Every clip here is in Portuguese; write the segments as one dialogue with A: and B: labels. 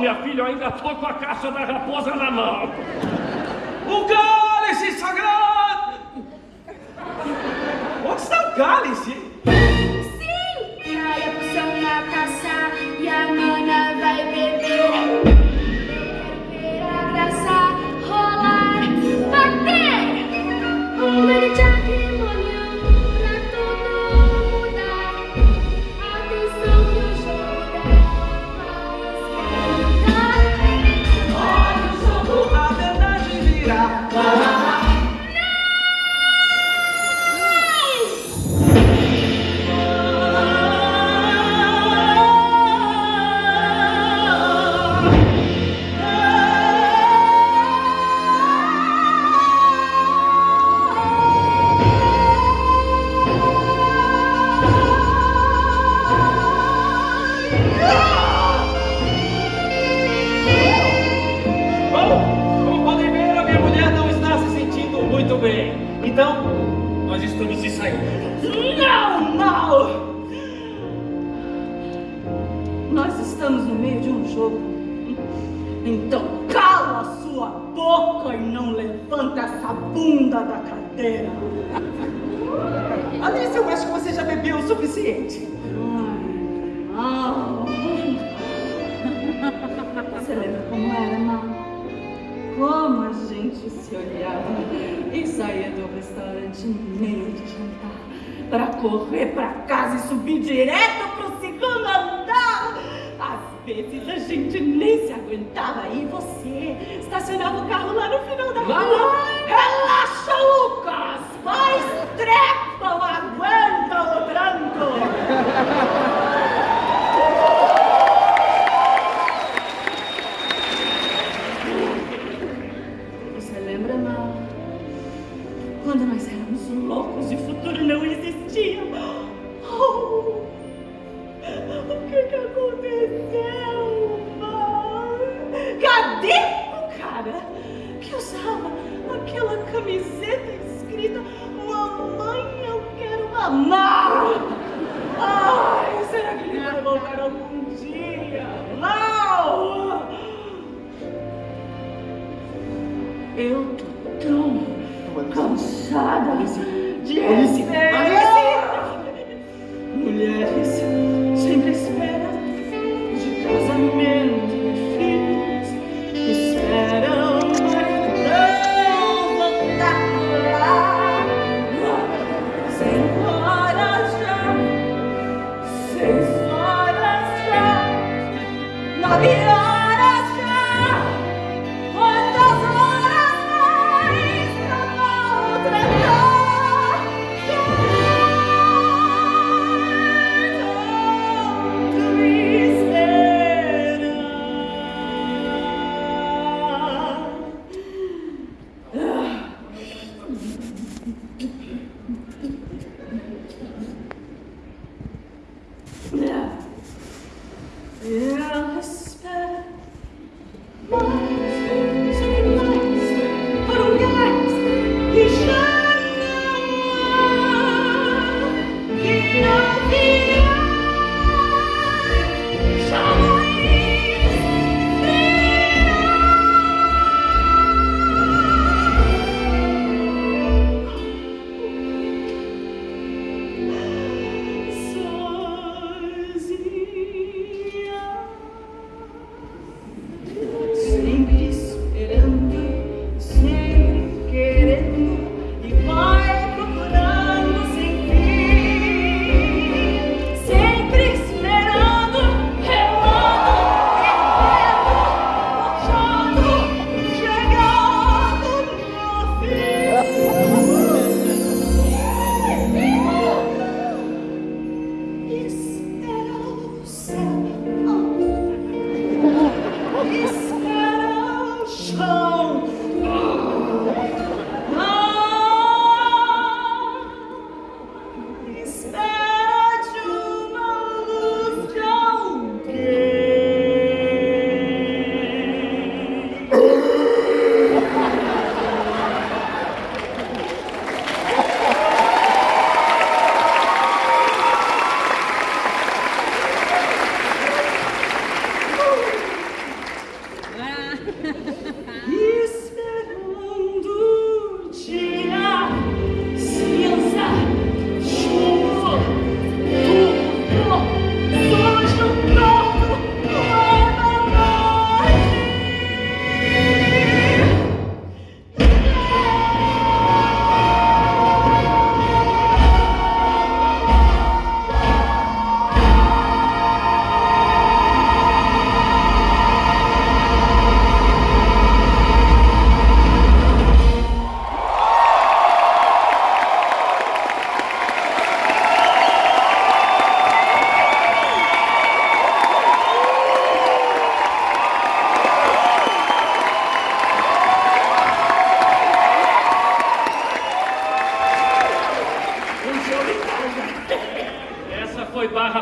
A: minha filha, eu ainda tô com a caixa da raposa na mão.
B: O cálice sagrado! Onde está o cálice? Verdade Não,
C: não! Nós estamos no meio de um jogo. Então cala a sua boca e não levanta essa bunda da cadeira.
B: Alice, eu acho que você já bebeu o suficiente.
C: Não. Você lembra como era, Mal? Como a gente se olhava e saía do restaurante meio de jantar para correr para casa e subir direto pro segundo andar. Às vezes a gente nem se aguentava e você estacionava o carro lá no final da rua. Relaxa, Lucas! Faz trepa, mamar? Ai, será que ele vai voltar algum dia? Mal! Eu tô tão cansada de
B: Alice,
C: Eu espero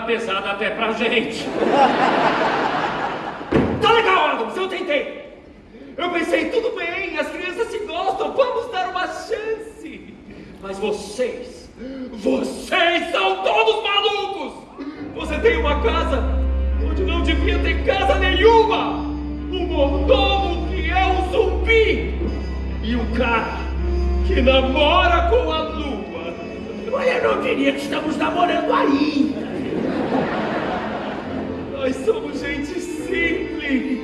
A: pesada até pra gente.
B: Tá legal, Adams, eu tentei. Eu pensei, tudo bem, as crianças se gostam, vamos dar uma chance. Mas vocês, vocês são todos malucos. Você tem uma casa onde não devia ter casa nenhuma. Um mordomo que é um zumbi. E um cara que namora com a lua.
D: Olha, eu não diria que estamos namorando ainda.
B: Nós somos gente simples.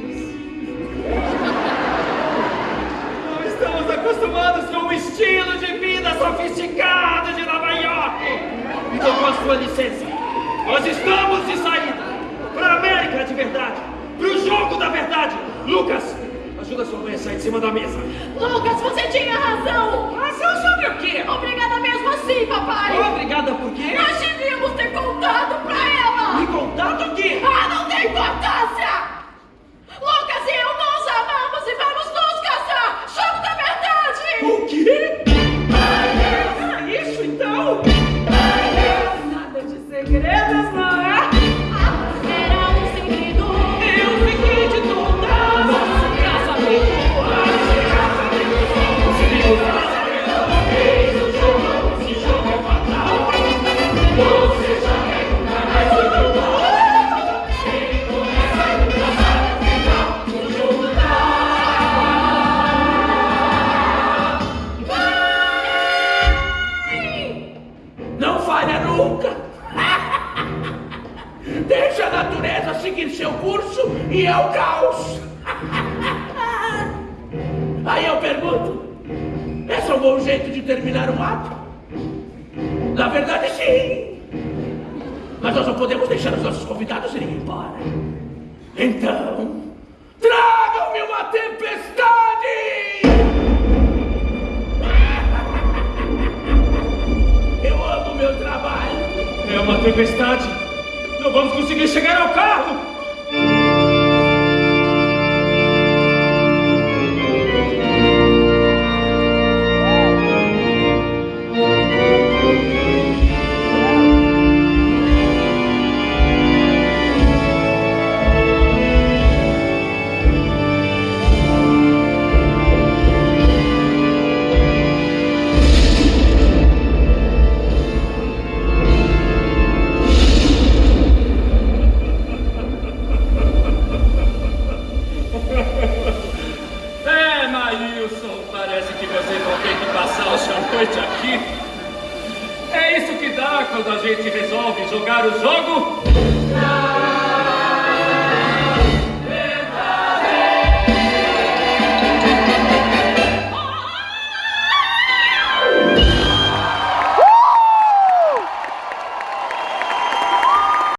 B: Não estamos acostumados com o estilo de vida sofisticado de Nova York. Então, com a sua licença, nós estamos de saída para a América de verdade, para o jogo da verdade. Lucas, ajuda sua mãe a sair de cima da mesa.
C: Lucas, você tinha razão!
B: Razão sobre o quê?
C: Obrigada mesmo assim, papai!
B: Obrigada por quê?
C: É um
D: jeito de terminar um ato? Na verdade, sim. Mas nós não podemos deixar os nossos convidados irem embora. Então, tragam-me uma tempestade! Eu amo meu trabalho.
B: É uma tempestade. Não vamos conseguir chegar ao carro.
A: Resolve jogar o jogo?